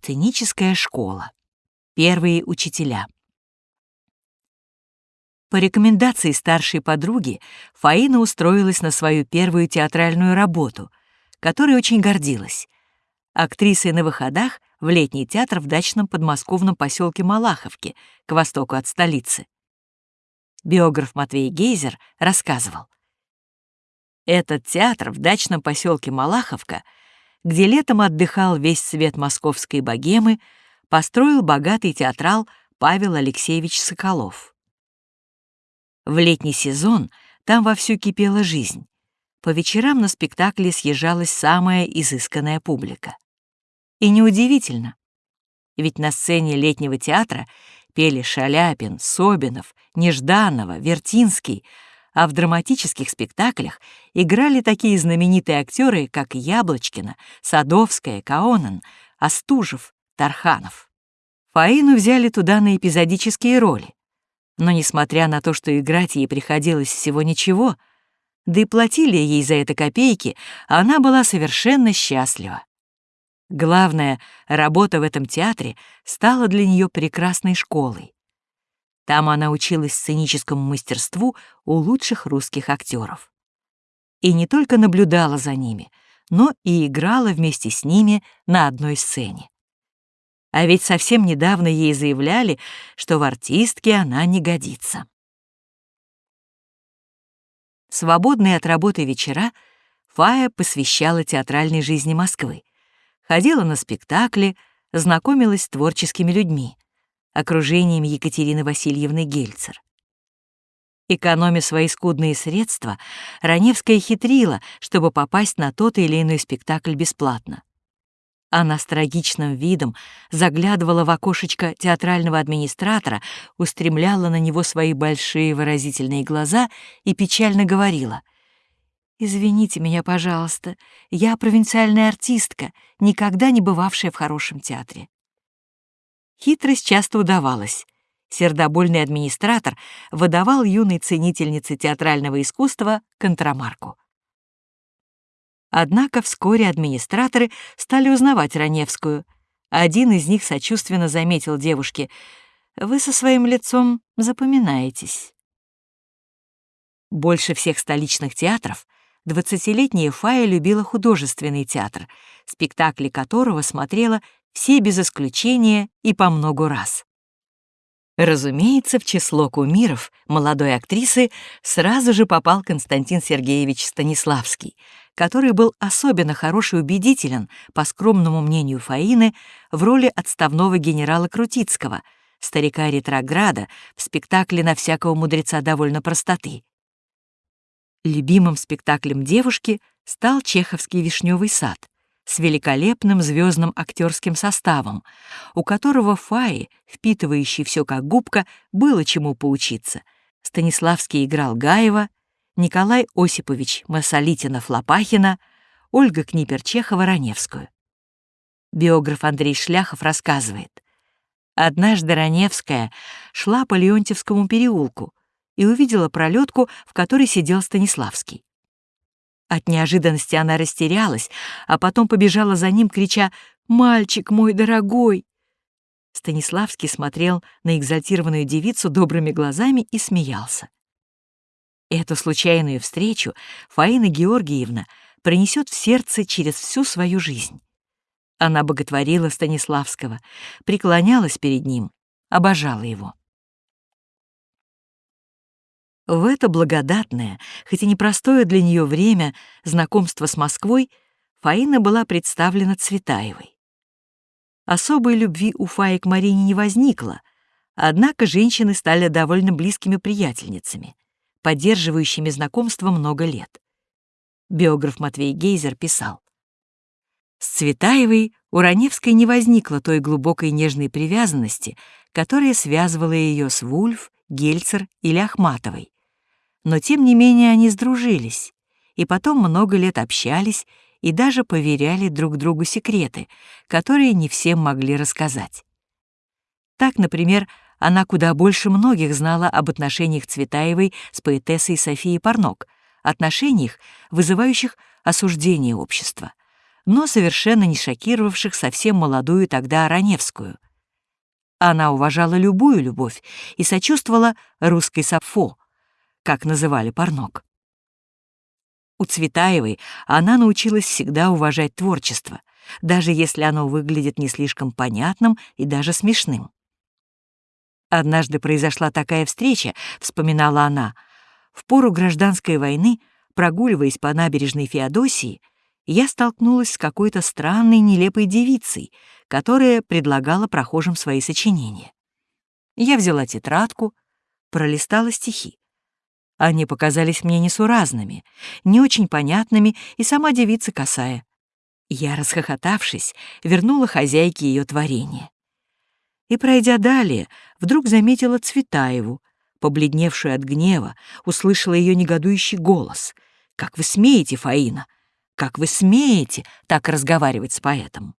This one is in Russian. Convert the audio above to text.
Сценическая школа. Первые учителя. По рекомендации старшей подруги Фаина устроилась на свою первую театральную работу, которой очень гордилась. Актрисой на выходах в летний театр в дачном подмосковном поселке Малаховке, к востоку от столицы. Биограф Матвей Гейзер рассказывал. Этот театр в дачном поселке Малаховка, где летом отдыхал весь свет московской богемы, построил богатый театрал Павел Алексеевич Соколов. В летний сезон там вовсю кипела жизнь. По вечерам на спектакле съезжалась самая изысканная публика. И неудивительно, ведь на сцене летнего театра пели Шаляпин, Собинов, Нежданова, Вертинский, а в драматических спектаклях играли такие знаменитые актеры, как Яблочкина, Садовская, Каонан, Остужев, Тарханов. Фаину взяли туда на эпизодические роли. Но несмотря на то, что играть ей приходилось всего ничего, да и платили ей за это копейки, она была совершенно счастлива. Главное, работа в этом театре стала для нее прекрасной школой. Там она училась сценическому мастерству у лучших русских актеров. И не только наблюдала за ними, но и играла вместе с ними на одной сцене. А ведь совсем недавно ей заявляли, что в артистке она не годится. Свободные от работы вечера Фая посвящала театральной жизни Москвы, ходила на спектакли, знакомилась с творческими людьми, окружением Екатерины Васильевны Гельцер. Экономя свои скудные средства, Раневская хитрила, чтобы попасть на тот или иной спектакль бесплатно. Она с трагичным видом заглядывала в окошечко театрального администратора, устремляла на него свои большие выразительные глаза и печально говорила. «Извините меня, пожалуйста, я провинциальная артистка, никогда не бывавшая в хорошем театре». Хитрость часто удавалась. Сердобольный администратор выдавал юной ценительнице театрального искусства контрамарку. Однако вскоре администраторы стали узнавать Раневскую. Один из них сочувственно заметил девушке, «Вы со своим лицом запоминаетесь». Больше всех столичных театров двадцатилетняя Фая любила художественный театр, спектакли которого смотрела все без исключения и по много раз. Разумеется, в число кумиров молодой актрисы сразу же попал Константин Сергеевич Станиславский, который был особенно хорош и убедителен, по скромному мнению Фаины, в роли отставного генерала Крутицкого, старика-ретрограда в спектакле «На всякого мудреца довольно простоты». Любимым спектаклем девушки стал чеховский «Вишневый сад», с великолепным звездным актерским составом, у которого Фаи, впитывающий все как губка, было чему поучиться. Станиславский играл Гаева, Николай Осипович Масолитинов-Лопахина, Ольга Книпер-Чехова-Раневскую. Биограф Андрей Шляхов рассказывает. Однажды Раневская шла по Леонтьевскому переулку и увидела пролетку, в которой сидел Станиславский. От неожиданности она растерялась, а потом побежала за ним, крича «Мальчик мой дорогой!». Станиславский смотрел на экзальтированную девицу добрыми глазами и смеялся. Эту случайную встречу Фаина Георгиевна пронесет в сердце через всю свою жизнь. Она боготворила Станиславского, преклонялась перед ним, обожала его. В это благодатное, хоть и непростое для нее время знакомства с Москвой, Фаина была представлена Цветаевой. Особой любви у Фаи к Марине не возникло, однако женщины стали довольно близкими приятельницами, поддерживающими знакомство много лет. Биограф Матвей Гейзер писал, «С Цветаевой у Раневской не возникло той глубокой нежной привязанности, которая связывала ее с Вульф, Гельцер или Ахматовой, но тем не менее они сдружились, и потом много лет общались и даже поверяли друг другу секреты, которые не всем могли рассказать. Так, например, она куда больше многих знала об отношениях Цветаевой с поэтессой Софией Парнок, отношениях, вызывающих осуждение общества. но совершенно не шокировавших совсем молодую тогда Раневскую. Она уважала любую любовь и сочувствовала русской Сафо, как называли Парнок. У Цветаевой она научилась всегда уважать творчество, даже если оно выглядит не слишком понятным и даже смешным. Однажды произошла такая встреча, вспоминала она, в пору гражданской войны, прогуливаясь по набережной Феодосии, я столкнулась с какой-то странной, нелепой девицей, которая предлагала прохожим свои сочинения. Я взяла тетрадку, пролистала стихи. Они показались мне несуразными, не очень понятными и сама девица косая. Я, расхохотавшись, вернула хозяйке ее творение. И, пройдя далее, вдруг заметила Цветаеву, побледневшую от гнева, услышала ее негодующий голос. «Как вы смеете, Фаина? Как вы смеете так разговаривать с поэтом?»